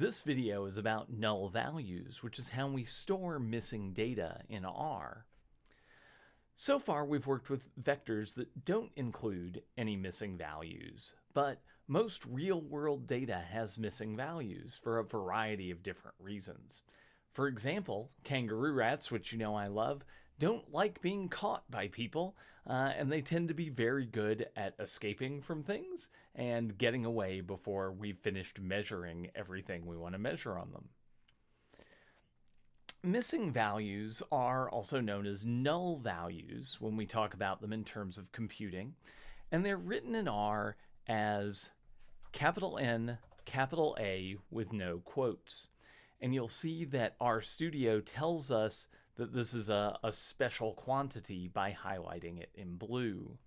This video is about null values, which is how we store missing data in R. So far, we've worked with vectors that don't include any missing values, but most real-world data has missing values for a variety of different reasons. For example, kangaroo rats, which you know I love, don't like being caught by people, uh, and they tend to be very good at escaping from things and getting away before we've finished measuring everything we want to measure on them. Missing values are also known as null values when we talk about them in terms of computing, and they're written in R as capital N, capital A with no quotes. And you'll see that RStudio tells us that this is a, a special quantity by highlighting it in blue.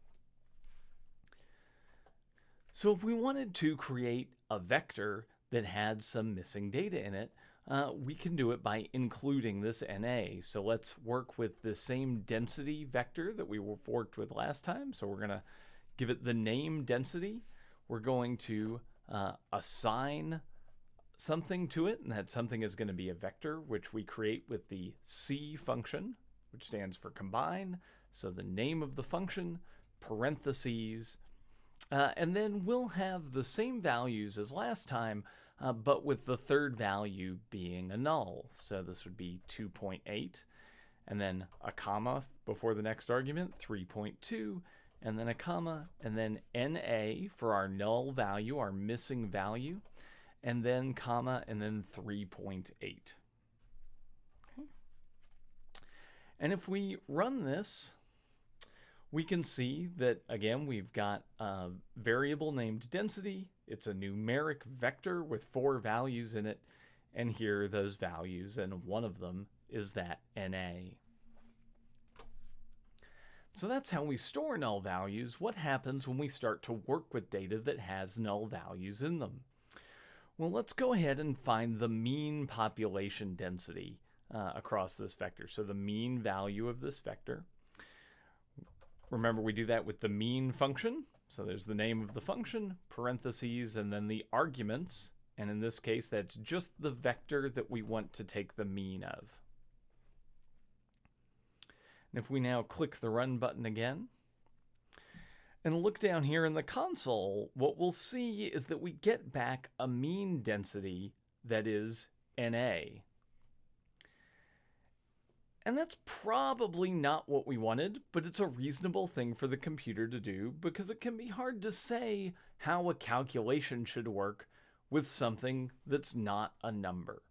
So if we wanted to create a vector that had some missing data in it, uh, we can do it by including this NA. So let's work with the same density vector that we worked with last time. So we're going to give it the name density. We're going to uh, assign something to it, and that something is going to be a vector, which we create with the C function, which stands for combine. So the name of the function, parentheses, uh, and then we'll have the same values as last time, uh, but with the third value being a null. So this would be 2.8, and then a comma before the next argument, 3.2, and then a comma, and then NA for our null value, our missing value, and then comma, and then 3.8. Okay. And if we run this, we can see that, again, we've got a variable named density. It's a numeric vector with four values in it. And here are those values, and one of them is that NA. So that's how we store null values. What happens when we start to work with data that has null values in them? Well, let's go ahead and find the mean population density uh, across this vector. So the mean value of this vector. Remember, we do that with the mean function. So there's the name of the function, parentheses, and then the arguments. And in this case, that's just the vector that we want to take the mean of. And if we now click the run button again, and look down here in the console, what we'll see is that we get back a mean density that is NA. And that's probably not what we wanted, but it's a reasonable thing for the computer to do because it can be hard to say how a calculation should work with something that's not a number.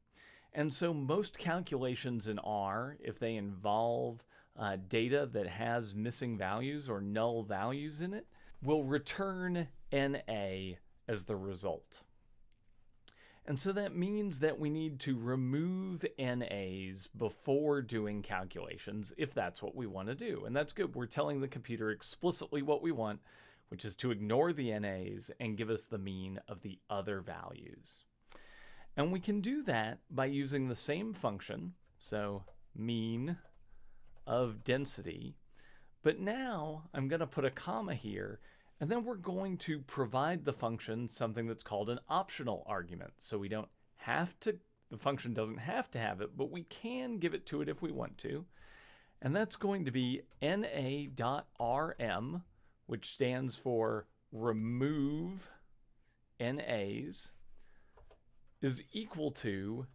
And so most calculations in R, if they involve uh, data that has missing values or null values in it, will return NA as the result. And so that means that we need to remove NAs before doing calculations if that's what we want to do. And that's good. We're telling the computer explicitly what we want, which is to ignore the NAs and give us the mean of the other values. And we can do that by using the same function, so mean of density. But now I'm going to put a comma here and then we're going to provide the function something that's called an optional argument. So we don't have to, the function doesn't have to have it, but we can give it to it if we want to. And that's going to be na.rm, which stands for remove NAs, is equal to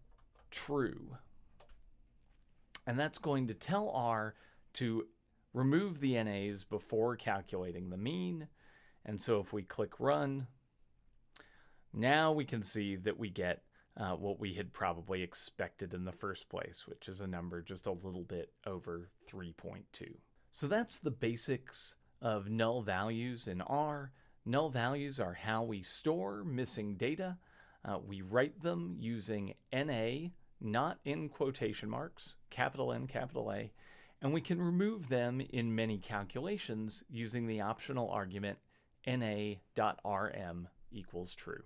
true. And that's going to tell R to remove the NAs before calculating the mean and so if we click run, now we can see that we get uh, what we had probably expected in the first place, which is a number just a little bit over 3.2. So that's the basics of null values in R. Null values are how we store missing data. Uh, we write them using NA, not in quotation marks, capital N, capital A, and we can remove them in many calculations using the optional argument na.rm equals true.